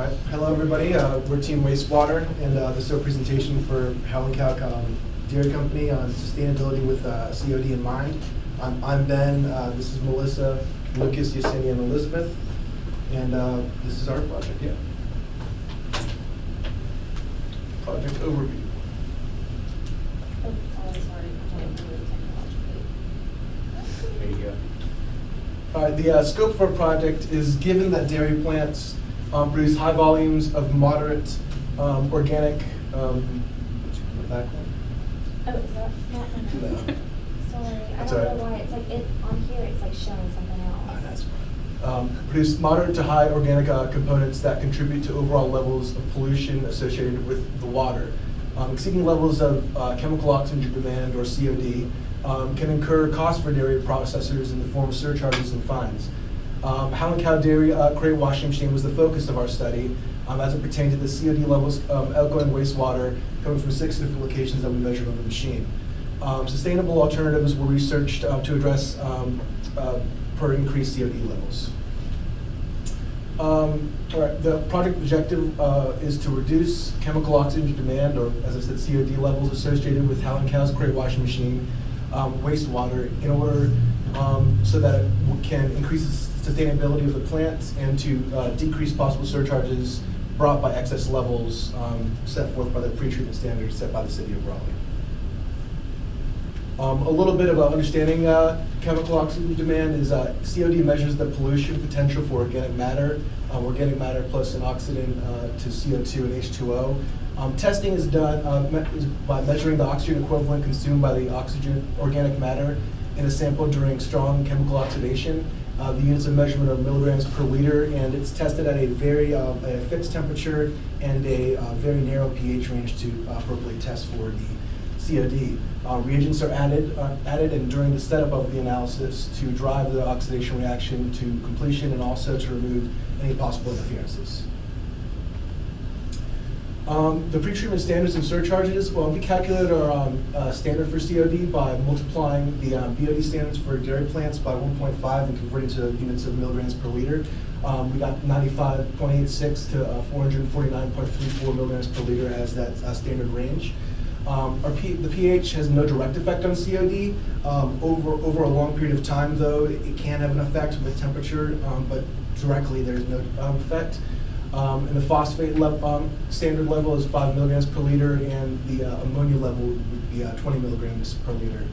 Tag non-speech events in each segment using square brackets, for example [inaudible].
All right, hello everybody. Uh, we're Team Wastewater, and uh, this is our presentation for Howling Cow um, Dairy Company on sustainability with uh, COD in mind. I'm, I'm Ben. Uh, this is Melissa, Lucas, Yesenia, and Elizabeth, and uh, this is our project. Yeah. Project overview. Oh, sorry, sorry. I don't know technologically. There you go. All right, the uh, scope for our project is given that dairy plants um, produce high volumes of moderate um, organic. Um, back one? Oh, is that not? No. [laughs] Sorry, I That's don't all know why, it's like, it, on here, it's like showing something else. that's fine. Um, produce moderate to high organic uh, components that contribute to overall levels of pollution associated with the water. Um, exceeding levels of uh, chemical oxygen demand or COD um, can incur costs for dairy processors in the form of surcharges and fines. Um, Howling Cow Dairy uh, washing machine was the focus of our study um, as it pertained to the COD levels of outgoing wastewater coming from six different locations that we measured on the machine. Um, sustainable alternatives were researched uh, to address um, uh, per increased COD levels. Um, the project objective uh, is to reduce chemical oxygen demand, or as I said, COD levels associated with Howling Cow's crate washing machine um, wastewater in order um, so that it can increase the sustainability of the plant and to uh, decrease possible surcharges brought by excess levels um, set forth by the pretreatment standards set by the city of Raleigh. Um, a little bit about understanding uh, chemical oxygen demand is uh, COD measures the pollution potential for organic matter, um, organic matter plus an oxidant uh, to CO2 and H2O. Um, testing is done uh, me- is by measuring the oxygen equivalent consumed by the oxygen organic matter in a sample during strong chemical oxidation. Uh, the units of measurement are milligrams per liter, and it's tested at a very um, a fixed temperature and a uh, very narrow pH range to uh, appropriately test for the COD. Uh, reagents are added, uh, added and during the setup of the analysis to drive the oxidation reaction to completion and also to remove any possible interferences. Um, the pretreatment standards and surcharges, well, we calculated our um, uh, standard for COD by multiplying the um, BOD standards for dairy plants by 1.5 and converting to units of milligrams per liter. Um, we got 95.86 to uh, 449.34 milligrams per liter as that uh, standard range. Um, the pH has no direct effect on COD. Um, over, over a long period of time, though, it, it can have an effect with temperature, um, but directly there's no um, effect. Um, and the phosphate lev- um, standard level is 5 milligrams per liter, and the uh, ammonia level would be uh, 20 milligrams per liter.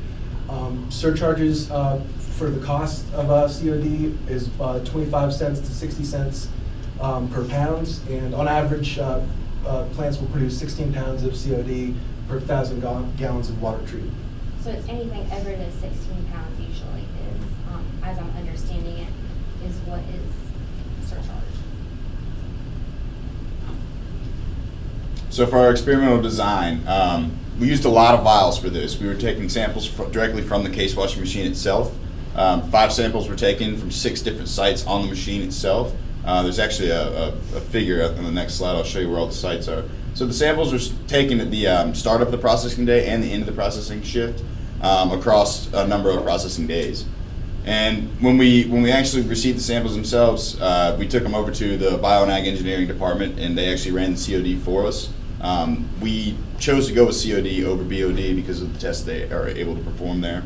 Um, surcharges uh, for the cost of uh, COD is uh, 25 cents to 60 cents um, per pound, and on average, uh, plants will produce 16 pounds of COD per thousand gal- gallons of water treated. So it's anything over the sixteen pounds usually is, um, as I'm understanding it, is what is So for our experimental design, um, we used a lot of vials for this. We were taking samples directly from the case washing machine itself. Um, five samples were taken from six different sites on the machine itself. Uh, there's actually a, a, a figure on the next slide. I'll show you where all the sites are. So the samples were taken at the um, start of the processing day and the end of the processing shift um, across a number of processing days. And when we when we actually received the samples themselves, uh, we took them over to the Bio and Ag Engineering Department, and they actually ran the COD for us. Um, we chose to go with COD over BOD because of the tests they are able to perform there.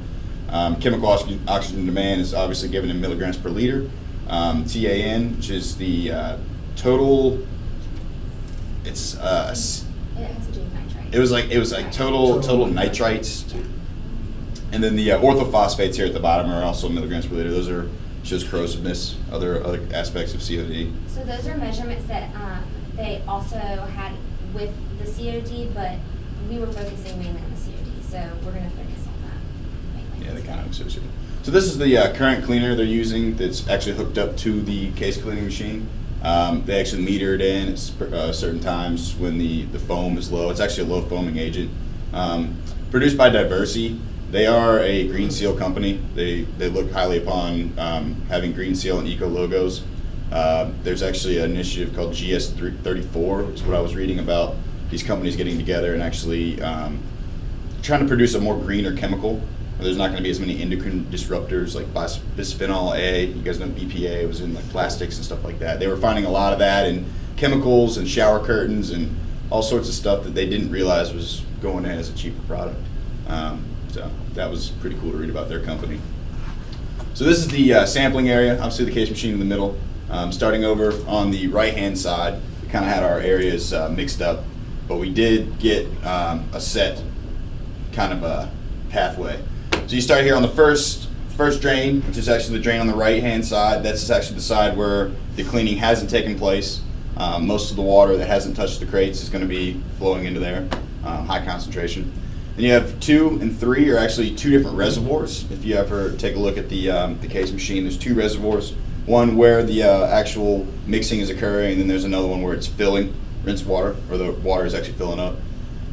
Um, chemical oxygen, oxygen demand is obviously given in milligrams per liter. Um, TAN, which is the uh, total, it's uh, a s- It has to do with nitrite. it was like it was like total total nitrites, and then the uh, orthophosphates here at the bottom are also milligrams per liter. Those are just corrosiveness, other other aspects of COD. So those are measurements that, um, they also had with the COD, but we were focusing mainly on the COD, so we're gonna focus on that mainly. Yeah, kind of associate. So this is the uh, current cleaner they're using that's actually hooked up to the case cleaning machine. Um, they actually meter it in at uh, certain times when the, the foam is low. It's actually a low foaming agent. Um, produced by Diversey. They are a Green Seal company. They, they look highly upon um, having Green Seal and Eco logos. Uh, there's actually an initiative called GS34, is what I was reading about these companies getting together and actually um, trying to produce a more greener chemical. There's not going to be as many endocrine disruptors like bis- bisphenol A. You guys know BPA was in like plastics and stuff like that. They were finding a lot of that in chemicals and shower curtains and all sorts of stuff that they didn't realize was going in as a cheaper product. Um, so that was pretty cool to read about their company. So this is the uh, sampling area, obviously the case machine in the middle. Um, starting over on the right-hand side, we kind of had our areas uh, mixed up, but we did get um, a set kind of a pathway. So you start here on the first first drain, which is actually the drain on the right-hand side. That's actually the side where the cleaning hasn't taken place. Um, most of the water that hasn't touched the crates is going to be flowing into there, um, high concentration. Then you have two and three are actually two different reservoirs. If you ever take a look at the, um, the case machine, there's two reservoirs. One where the uh, actual mixing is occurring, and then there's another one where it's filling, rinse water, or the water is actually filling up.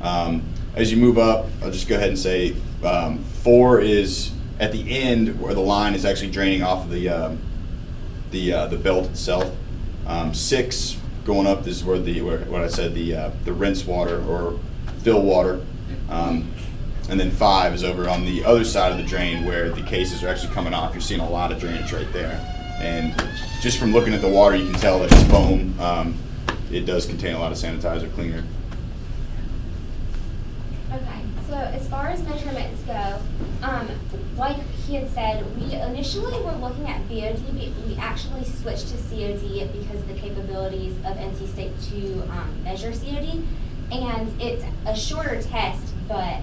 Um, as you move up, I'll just go ahead and say um, four is at the end where the line is actually draining off of the um, the uh, the belt itself. Um, six going up this is where the where, what I said the uh, the rinse water or fill water, um, and then five is over on the other side of the drain where the cases are actually coming off. You're seeing a lot of drainage right there, and just from looking at the water, you can tell that it's foam. Um, it does contain a lot of sanitizer cleaner. Okay, so as far as measurements go, um, like he had said, we initially were looking at BOD, but we actually switched to COD because of the capabilities of NC State to um, measure COD. And it's a shorter test, but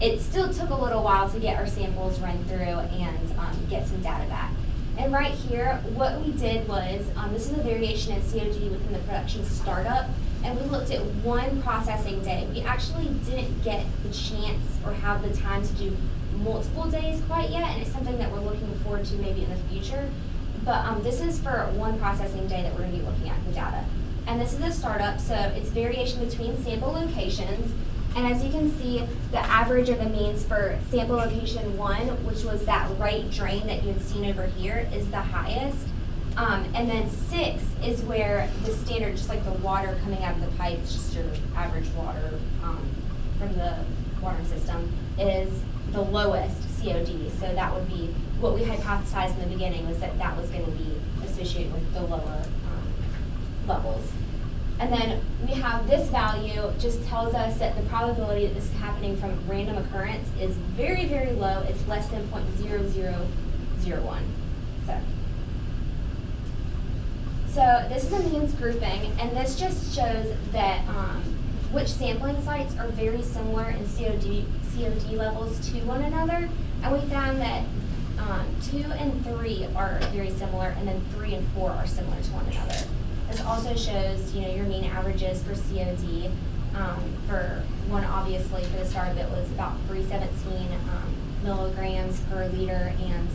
it still took a little while to get our samples run through and um, get some data back. And right here, what we did was, um, this is a variation in COD within the production startup, and we looked at one processing day. We actually didn't get the chance or have the time to do multiple days quite yet, and it's something that we're looking forward to maybe in the future. But um, this is for one processing day that we're gonna be looking at the data. And this is a startup, so it's variation between sample locations. And as you can see, the average or the means for sample location one, which was that right drain that you had seen over here, is the highest. Um, and then six is where the standard, just like the water coming out of the pipe, it's just your average water um, from the water system, is the lowest COD. So that would be what we hypothesized in the beginning was that that was going to be associated with the lower um, levels. And then we have this value just tells us that the probability that this is happening from random occurrence is very, very low. It's less than 0.0001. So. So this is a means grouping, and this just shows that um, which sampling sites are very similar in COD, COD levels to one another. And we found that um, two and three are very similar, and then three and four are similar to one another. This also shows, you know, your mean averages for COD. Um, for one, obviously, for the start of it was about 317 um, milligrams per liter, and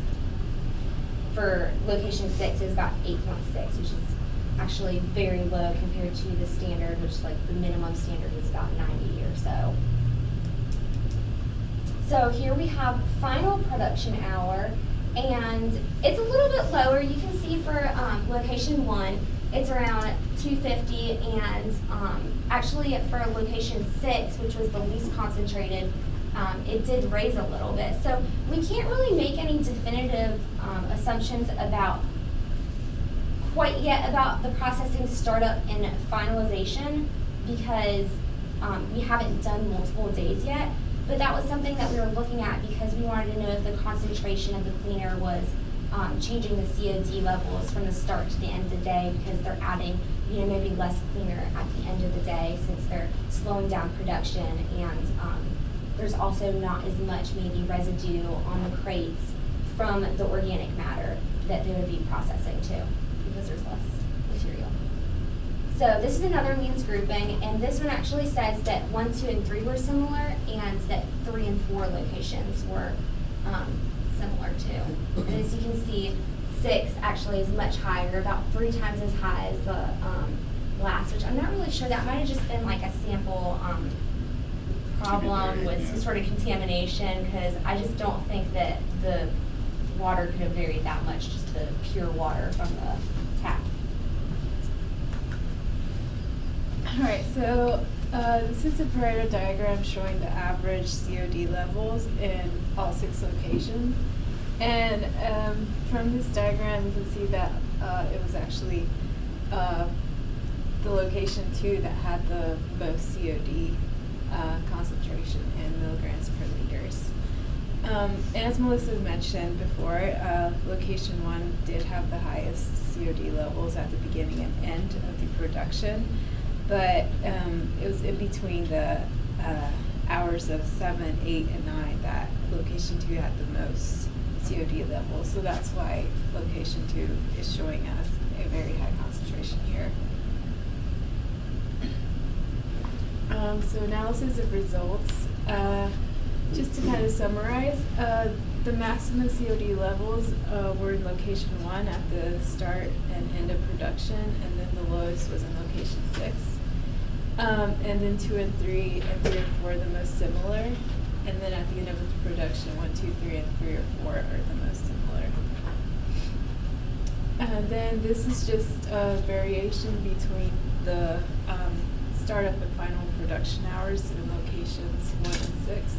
for location six is about 8.6, which is actually very low compared to the standard, which like the minimum standard is about 90 or so. So here we have final production hour, and it's a little bit lower. You can see for um, location one, it's around 250, and um, actually for location six, which was the least concentrated, um, it did raise a little bit. So we can't really make any definitive um, assumptions about quite yet about the processing startup and finalization because um, we haven't done multiple days yet. But that was something that we were looking at because we wanted to know if the concentration of the cleaner was um, changing the COD levels from the start to the end of the day because they're adding, you know, maybe less cleaner at the end of the day since they're slowing down production and um, there's also not as much maybe residue on the crates from the organic matter that they would be processing too because there's less material. So this is another means grouping, and this one actually says that one, two, and three were similar, and that three and four locations were um, similar to. And as you can see, six actually is much higher, about three times as high as the um, last, which I'm not really sure. That might have just been like a sample um, problem with some sort of contamination, because I just don't think that the water could have varied that much, just the pure water from the tap. All right, so uh, this is a Pareto diagram showing the average COD levels in all six locations. And um, from this diagram, you can see that uh, it was actually uh, the location two that had the most COD uh, concentration in milligrams per liters. Um, as Melissa mentioned before, uh, location one did have the highest COD levels at the beginning and end of the production, but um, it was in between the uh, hours of seven, eight, and nine that location two had the most COD levels. So that's why location two is showing us a very high concentration here. Um, so analysis of results. Uh, just to kind of summarize, uh, the maximum COD levels uh, were in location one at the start and end of production, and then the lowest was in location six. Um, and then two and three and three and four the most similar, and then at the end of the production, one, two, three, and three or four are the most similar. And then this is just a variation between the um, startup and final production hours in locations one and six.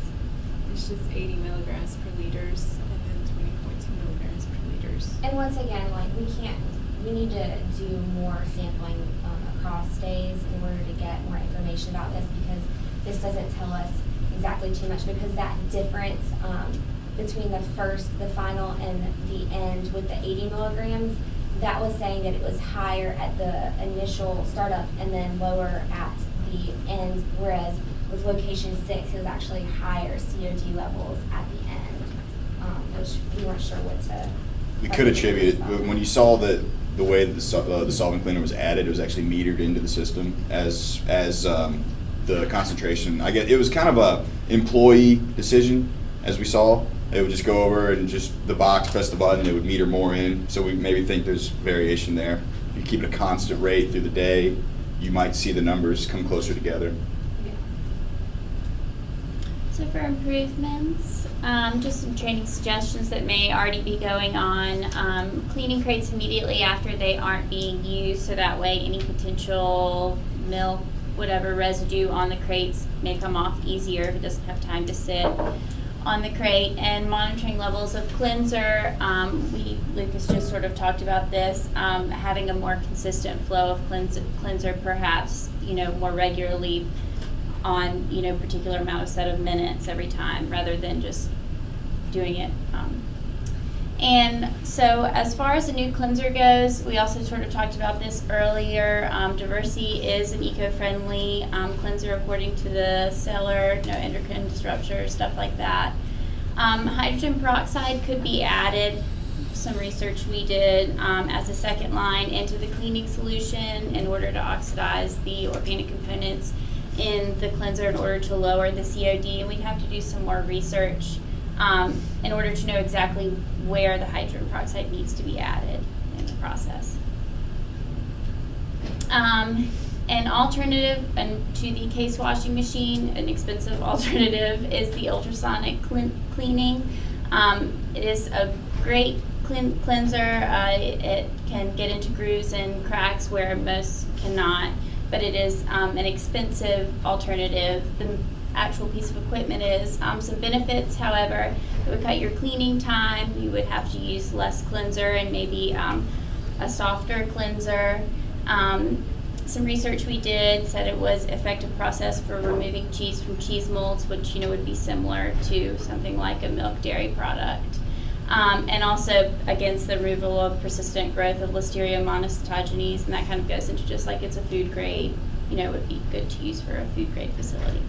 It's just 80 milligrams per liters and then 20.2 milligrams per liters. And once again, like, we can't, we need to do more sampling, um, across days in order to get more information about this, because this doesn't tell us exactly too much, because that difference, um, between the first, the final, and the end with the eighty milligrams, that was saying that it was higher at the initial startup and then lower at the end, whereas with location six, it was actually higher COD levels at the end, um, which we weren't sure what to. We could attribute it, but when you saw the, the way that the, uh, the solvent cleaner was added, it was actually metered into the system as, as, um, the concentration. I get, it was kind of a employee decision, as we saw. It would just go over and just, the box, press the button, it would meter more in, so we maybe think there's variation there. If you keep it a constant rate through the day, you might see the numbers come closer together. Yeah. So for improvements, um, just some training suggestions that may already be going on. Um, cleaning crates immediately after they aren't being used, so that way any potential milk, whatever residue on the crates may come off easier if it doesn't have time to sit on the crate. And monitoring levels of cleanser. Um, we Lucas just sort of talked about this. Um, having a more consistent flow of cleanser, cleanser, perhaps you know more regularly on you know particular amount of set of minutes every time rather than just doing it um, and so as far as the new cleanser goes we also sort of talked about this earlier um, Diversey is an eco-friendly um, cleanser according to the seller no endocrine disruptor stuff like that um, hydrogen peroxide could be added some research we did um, as a second line into the cleaning solution in order to oxidize the organic components in the cleanser in order to lower the COD. And we'd have to do some more research um, in order to know exactly where the hydrogen peroxide needs to be added in the process. Um, an alternative and to the case washing machine, an expensive [laughs] alternative, is the ultrasonic clean, cleaning. Um, it is a great clean, cleanser. Uh, it can get into grooves and cracks where most cannot, but it is um, an expensive alternative. The actual piece of equipment is um, some benefits, however, it would cut your cleaning time. You would have to use less cleanser and maybe um, a softer cleanser. Um, some research we did said it was effective process for removing cheese from cheese molds, which you know would be similar to something like a milk dairy product. Um, and also against the removal of persistent growth of Listeria monocytogenes, and that kind of goes into just like it's a food grade, you know, would be good to use for a food grade facility.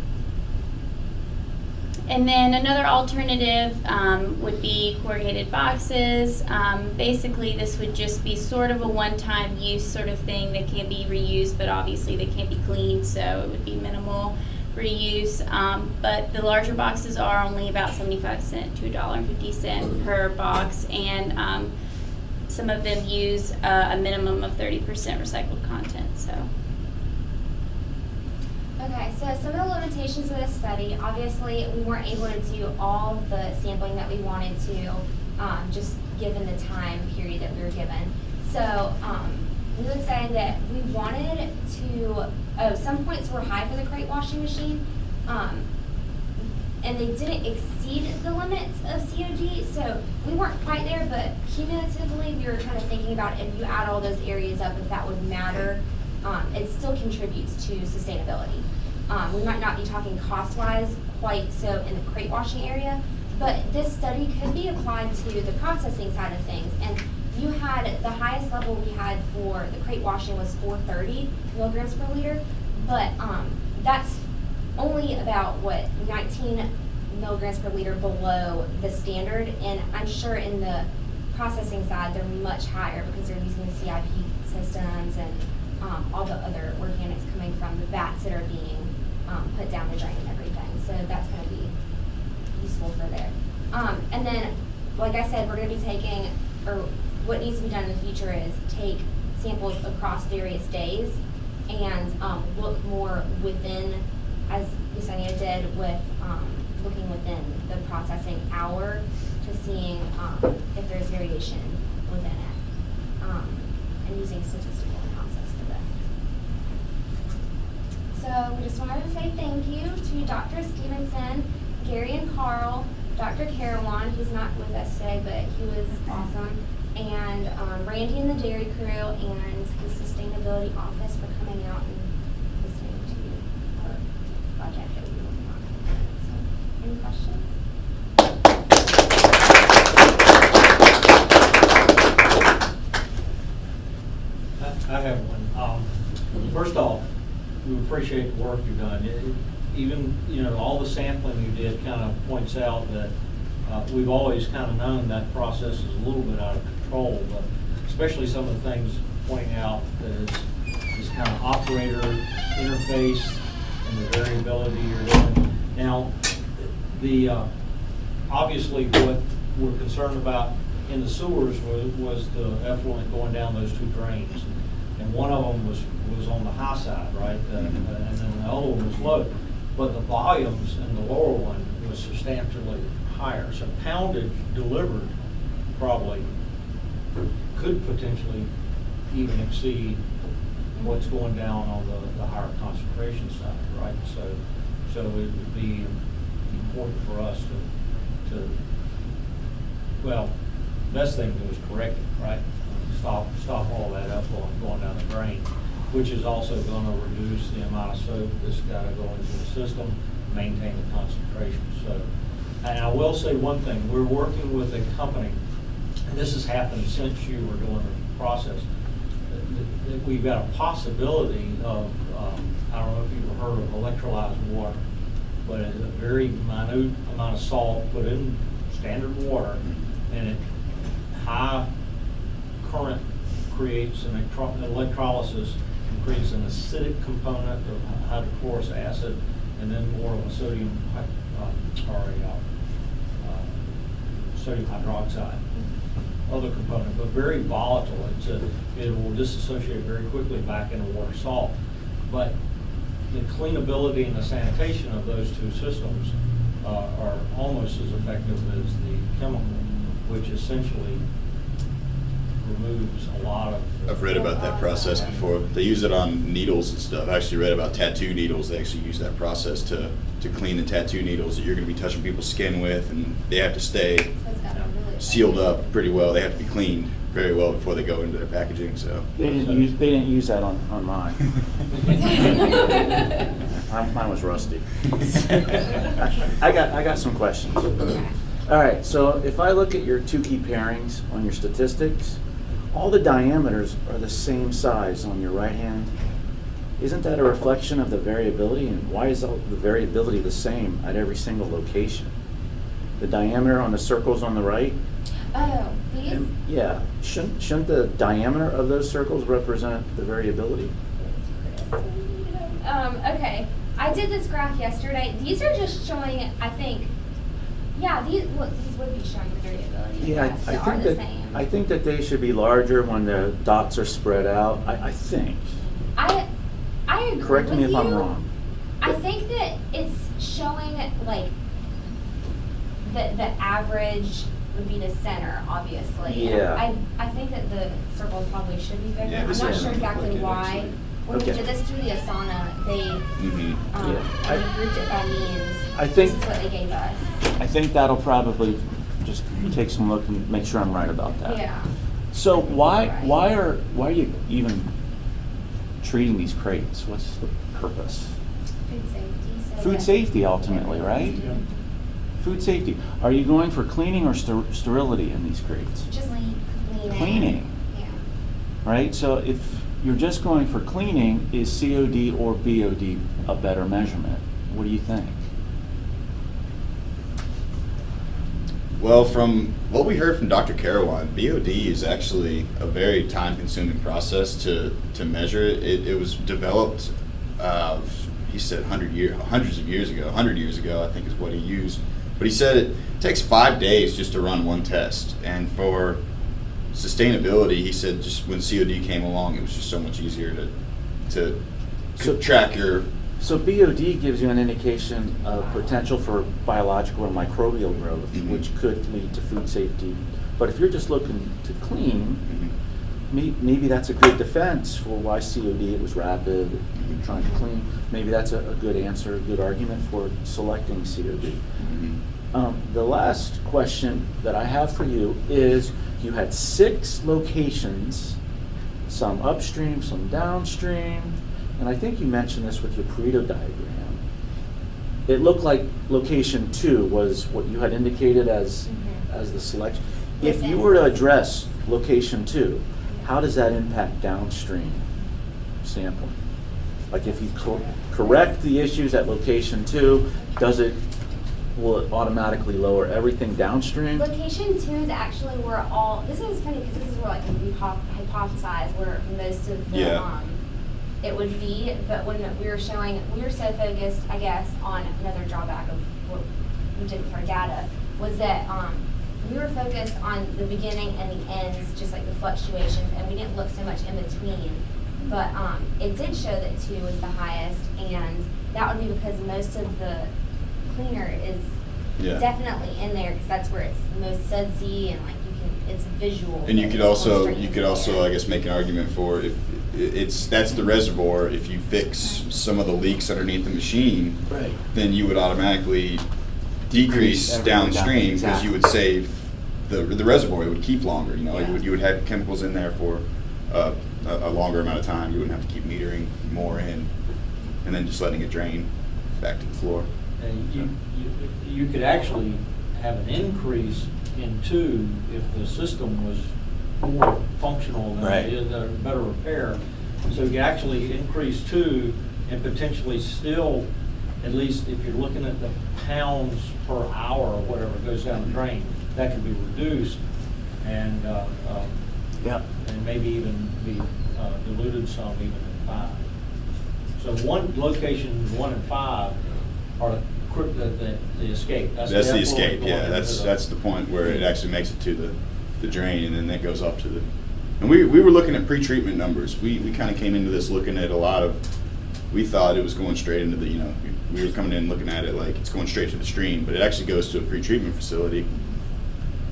And then another alternative um, would be corrugated boxes. Um, basically, this would just be sort of a one-time use sort of thing that can be reused, but obviously they can't be cleaned, so it would be minimal reuse. Um, but the larger boxes are only about 75 cent to $1.50 per box, and um, some of them use uh, a minimum of 30% recycled content. So. Okay, so some of the limitations of this study, obviously, we weren't able to do all the sampling that we wanted to, um, just given the time period that we were given. So, um, we would say that we wanted to, oh, some points were high for the crate washing machine, um, and they didn't exceed the limits of COD, so we weren't quite there, but cumulatively, we were kind of thinking about if you add all those areas up, if that would matter um, it still contributes to sustainability. Um, we might not be talking cost-wise quite so in the crate washing area, but this study could be applied to the processing side of things. And you had, the highest level we had for the crate washing was four thirty milligrams per liter, but, um, that's only about, what, nineteen milligrams per liter below the standard, and I'm sure in the processing side, they're much higher because they're using the CIP systems and, um, all the other organics coming from the vats that are being, um, put down the drain and everything, so that's gonna be useful for there. Um, and then, like I said, we're gonna be taking, or what needs to be done in the future is take samples across various days and, um, look more within, as Yesenia did with, um, looking within the processing hour to seeing, um, if there's variation within it. Um, and using statistical analysis for this. So we just wanted to say thank you to Dr. Stevenson, Gary and Carl, Dr. Carawan, who's not with us today, but he was awesome, and um, Randy and the Dairy Crew, and the Sustainability Office for coming out and listening to our project that we were working on. So, any questions? I I have one. Um, First off, we appreciate the work you've done. It- Even, you know, all the sampling you did kind of points out that uh, we've always kind of known that process is a little bit out of control, but especially some of the things pointing out that it's this kind of operator interface and the variability you're doing. Now, the, uh, obviously what we're concerned about in the sewers was, was the effluent going down those two drains. And one of them was, was on the high side, right? Uh, And then the other one was low. But the volumes in the lower one was substantially higher. So poundage delivered probably could potentially even exceed what's going down on the, the higher concentration side, right? So, so it would be important for us to, to, well, best thing to do is correct it, right? Stop, stop all that effluent going down the drain, which is also gonna reduce the amount of soap that's gotta go into the system, maintain the concentration, so. And I will say one thing, we're working with a company, and this has happened since you were doing the process, that- that we've got a possibility of, um, I don't know if you've heard of electrolyzed water, but it's a very minute amount of salt put in standard water, and it, high current creates an electro- electrolysis and creates an acidic component of hypochlorous acid, and then more of a sodium, um, or a, uh, uh, sodium hydroxide other component, but very volatile. It's a, it will disassociate very quickly back into water salt. But the cleanability and the sanitation of those two systems uh, are almost as effective as the chemical, which essentially removes a lot of. I've read about that process before. They use it on needles and stuff. I actually read about tattoo needles. They actually use that process to, to clean the tattoo needles that you're gonna be touching people's skin with, and they have to stay So it's got a really. sealed up pretty well. They have to be cleaned very well before they go into their packaging, so. They didn't use, they didn't use that on, on mine. [laughs] Mine mine was rusty. [laughs] I got, I got some questions. All right, so if I look at your Tukey pairings on your statistics, all the diameters are the same size on your right hand. Isn't that a reflection of the variability, and why is all the variability the same at every single location? The diameter on the circles on the right, Oh, these? and- yeah, shouldn't, shouldn't the diameter of those circles represent the variability? Um, okay, I did this graph yesterday. These are just showing, I think, yeah, these, look, these would be showing the variability. Yeah, I- I are think the that, same. I think that they should be larger when the dots are spread out, I, I think. I, I agree Correct me with if I'm wrong. I think that it's showing like the the average would be the center, obviously. Yeah. I I think that the circles probably should be bigger. Yeah, I'm not one sure exactly like why. actually. When we did this through the Asana, they Mhm. um, Yeah. I- grouped it by means. I think- this is what they gave us. I think that'll probably just take some look and make sure I'm right about that. Yeah. So why, Right. why are, why are you even treating these crates? What's the purpose? Food safety, so. Food safety ultimately, right? Yeah. Food safety. Are you going for cleaning or ster- sterility in these crates? Just cleaning. Cleaning. Yeah. Right? So if you're just going for cleaning, is COD or BOD a better measurement? What do you think? Well, from what we heard from Dr. Carawan, BOD is actually a very time-consuming process to, to measure. It, it, it was developed, uh, he said, 100 year, hundreds of years ago, 100 years ago, I think is what he used. But he said it takes five days just to run one test. And for sustainability, he said just when COD came along, it was just so much easier to, to So- track your So BOD gives you an indication of potential for biological or microbial growth, Mhm. which could lead to food safety. But if you're just looking to clean, Mhm. may- maybe that's a good defense for why COD, it was rapid, you're trying to clean. Maybe that's a, a good answer, a good argument for selecting COD. Mhm. Um, the last question that I have for you is, you had six locations, some upstream, some downstream, and I think you mentioned this with your Pareto diagram. It looked like location two was what you had indicated as, Mhm. as the selection. If you were to address location two, how does that impact downstream sampling? Like if you cor- correct the issues at location two, does it, will it automatically lower everything downstream? Location two is actually where all, this is funny because this is where like we hypothesize where most of the, Yeah. um, it would be, but when we were showing, we were so focused, I guess, on another drawback of what we did with our data, was that, um, we were focused on the beginning and the ends, just like the fluctuations, and we didn't look so much in between. But, um, it did show that two was the highest, and that would be because most of the cleaner is Yeah. definitely in there because that's where it's most sudsy and like you can it's visual. And you could also, you could also. I guess, make an argument for if it's, that's the reservoir, if you fix some of the leaks underneath the machine, Right. then you would automatically Decrease decrease everything down- downstream because you would save the, the reservoir, it would keep longer, you know, Yeah. you would, you would have chemicals in there for uh, a, a longer amount of time, you wouldn't have to keep metering more in, and then just letting it drain back to the floor. And you, you, you could actually have an increase in two if the system was more functional than Right. it is, uh, better repair. So you could actually increase two and potentially still, at least if you're looking at the pounds per hour or whatever goes down the drain, that can be reduced and, uh, um, Yeah. and maybe even be uh, diluted some even in five. So one, location one and five are the, the, the escape. That's the effluent escape, yeah, that's, the- that's the point where it actually makes it to the, the drain and then that goes off to the, and we, we were looking at pretreatment numbers. We, we kinda came into this looking at a lot of, we thought it was going straight into the, you know, we were coming in looking at it like it's going straight to the stream, but it actually goes to a pretreatment facility.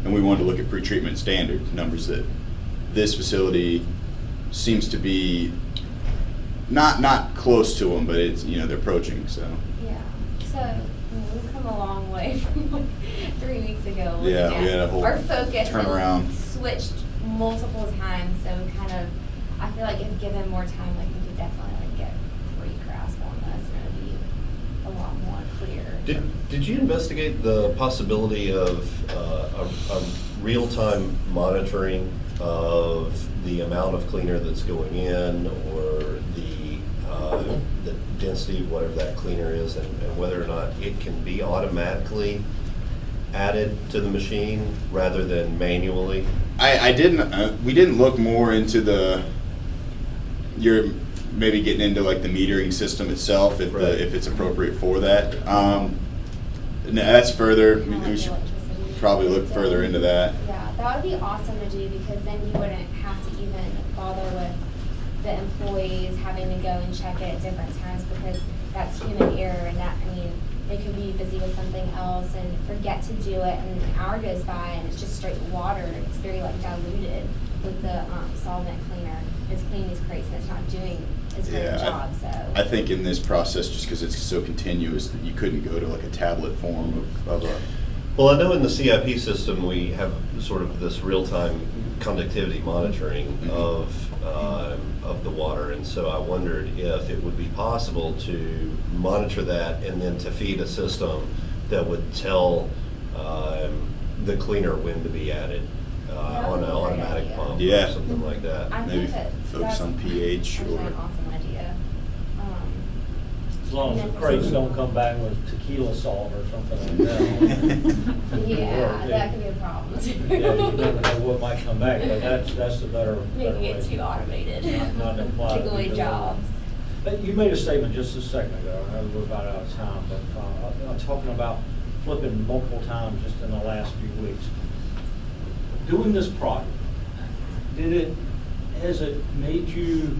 And we wanted to look at pretreatment standard numbers that this facility seems to be not, not close to them, but it's, you know, they're approaching, so. Yeah. So I mean, we've come a long way [laughs] from weeks ago. looking Yeah, we had a whole Our focus turnaround. has switched multiple times, so we kind of, I feel like if given more time, like we could definitely like get a pretty grasp on this and it'd be a lot more clear. Did, did you investigate the possibility of uh, a, a real-time monitoring of the amount of cleaner that's going in or the, uh, the density, of whatever that cleaner is, and, and whether or not it can be automatically added to the machine rather than manually? I, I didn't, uh, we didn't look more into the, you're maybe getting into like the metering system itself, if Right. the, if it's appropriate for that. Um, no, that's further, we we should probably look further into that. Yeah, that would be awesome to do because then you wouldn't have to even bother with the employees having to go and check it at different times because that's human error and that, I mean, they could be busy with something else and forget to do it and an hour goes by and it's just straight water. It's very like diluted with the um, solvent cleaner. It's cleaning these crates and it's not doing as great Yeah, a I- job, so. I think in this process, just because it's so continuous, that you couldn't go to like a tablet form of, of a, Well, I know in the CIP system, we have sort of this real-time conductivity monitoring Mhm. of um, of the water. And so I wondered if it would be possible to monitor that and then to feed a system that would tell um, the cleaner when to be added uh, on an automatic pump or Yeah. something like that. I Maybe focus on pH actually or- an awesome idea. Um, As long as the crates don't come back with tequila salt or something like that. [laughs] Yeah, that could be a problem. Yeah, you never know what might come back, but that's, that's the better. better Making way. it too automated. Not- not to Take away jobs. But You made a statement just a second ago, I know we're about out of time, but uh, I'm talking about flipping multiple times just in the last few weeks. Doing this project, did it, has it made you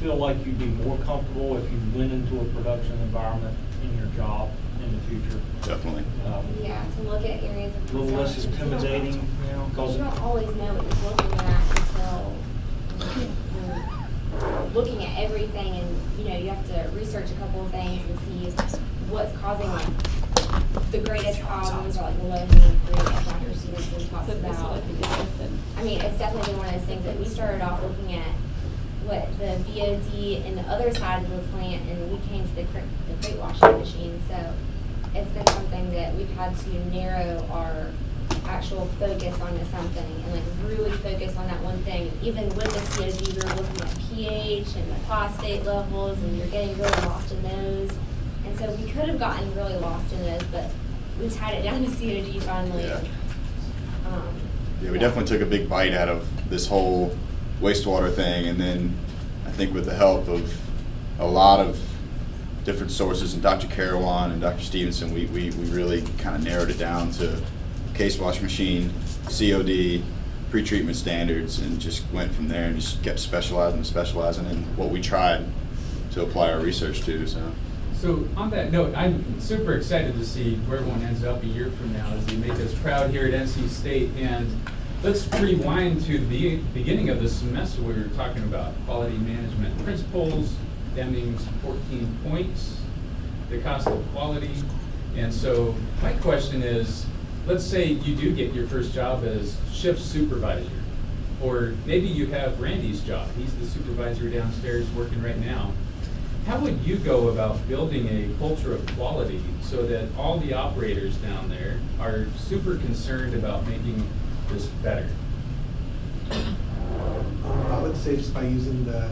feel like you'd be more comfortable if you went into a production environment in your job in the future? Definitely. Um, Yeah, to look at areas of. A little less intimidating, you know, Because because. you don't always know what you're looking at until you're looking at everything and, you know, you have to research a couple of things and see what's causing like the greatest problems or like the low hanging fruit that Dr. Stevenson talks about. I mean, it's definitely been one of those things that we started off looking at what the BOD and the other side of the plant and we came to the crate, the crate washing machine. So it's been something that we've had to narrow our actual focus onto something and like really focus on that one thing. Even with the COD, we were looking at pH and the phosphate levels and you're getting really lost in those. And so we could have gotten really lost in those, but we tied it down to COD finally. Yeah. Um, Yeah, we definitely took a big bite out of this whole wastewater thing, and then I think with the help of a lot of different sources, and Dr. Carawan and Dr. Stevenson, we, we, we really kind of narrowed it down to case wash machine, COD, pretreatment standards, and just went from there and just kept specializing and specializing in what we tried to apply our research to, so. So on that note, I'm super excited to see where one ends up a year from now as they make us proud here at NC State. And let's rewind to the beginning of the semester. We were talking about quality management principles, Deming's 14 points, the cost of quality. And so my question is, let's say you do get your first job as shift supervisor. Or maybe you have Randy's job. He's the supervisor downstairs working right now. How would you go about building a culture of quality so that all the operators down there are super concerned about making this better? Um, I would say just by using the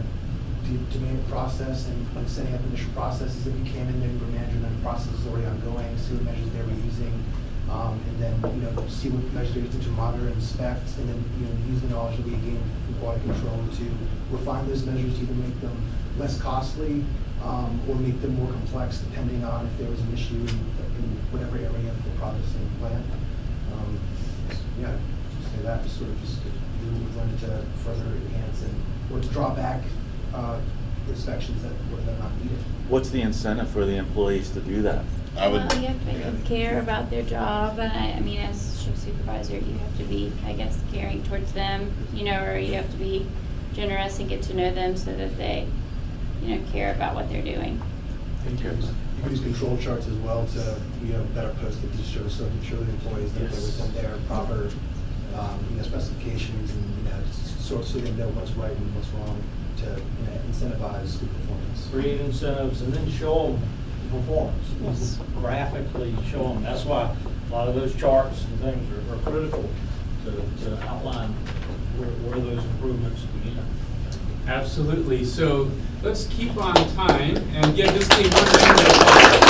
demand process and like setting up initial processes, if you came in there, you were managing that process is already ongoing, see what measures they were using, um, and then, you know, see what measures they're using to monitor and inspect, and then, you know, use the knowledge that we gain from quality control to refine those measures, to either make them less costly, um, or make them more complex depending on if there was an issue in, in whatever area of the processing plant. Um, yeah, that, just sort of just, we would learn to further enhance and, or to draw back, uh, inspections that were that not needed. What's the incentive for the employees to do that? I would. Well, you have to make them care about their job, and I, I mean, as shift supervisor, you have to be, I guess, caring towards them, you know, or you have to be generous and get to know them so that they, you know, care about what they're doing. And You you can use control charts as well to, you know, better are posted to show, so to show the employees that they're Yes. within their proper, um, you know, specifications and, you know, so, so they know what's right and what's wrong to, you know, incentivize good performance. create incentives and then show them the performance. Yes. Graphically show them. That's why a lot of those charts and things are, are critical to, to outline where, where those improvements begin. Absolutely. So let's keep on time and give this team one round of applause.